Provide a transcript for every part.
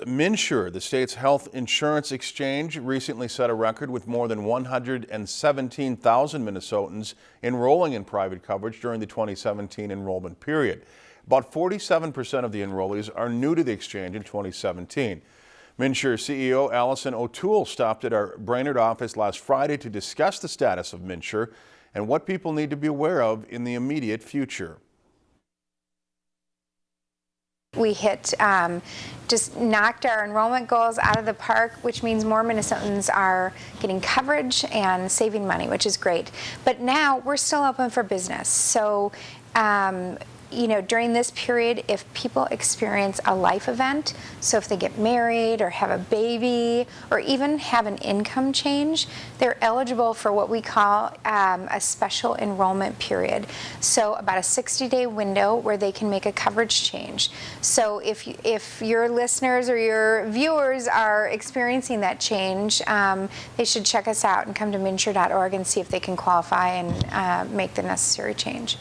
MNsure, the state's health insurance exchange, recently set a record with more than 117,000 Minnesotans enrolling in private coverage during the 2017 enrollment period. About 47% of the enrollees are new to the exchange in 2017. MNsure CEO Allison O'Toole stopped at our Brainerd office last Friday to discuss the status of MNsure and what people need to be aware of in the immediate future. We hit, um, just knocked our enrollment goals out of the park, which means more Minnesotans are getting coverage and saving money, which is great. But now we're still open for business. So um, you know, during this period, if people experience a life event, so if they get married or have a baby or even have an income change, they're eligible for what we call um, a special enrollment period. So about a 60-day window where they can make a coverage change. So if, if your listeners or your viewers are experiencing that change, um, they should check us out and come to MNsure.org and see if they can qualify and uh, make the necessary change.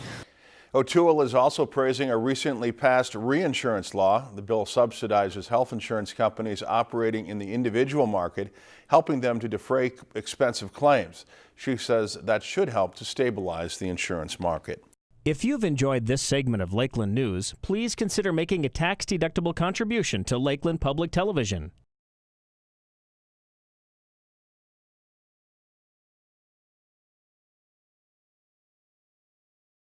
O'Toole is also praising a recently passed reinsurance law. The bill subsidizes health insurance companies operating in the individual market, helping them to defray expensive claims. She says that should help to stabilize the insurance market. If you've enjoyed this segment of Lakeland News, please consider making a tax-deductible contribution to Lakeland Public Television.